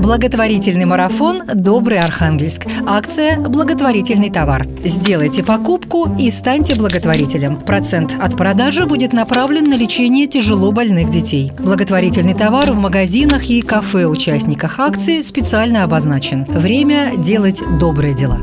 Благотворительный марафон «Добрый Архангельск». Акция «Благотворительный товар». Сделайте покупку и станьте благотворителем. Процент от продажи будет направлен на лечение тяжело больных детей. Благотворительный товар в магазинах и кафе участниках акции специально обозначен. Время делать добрые дела.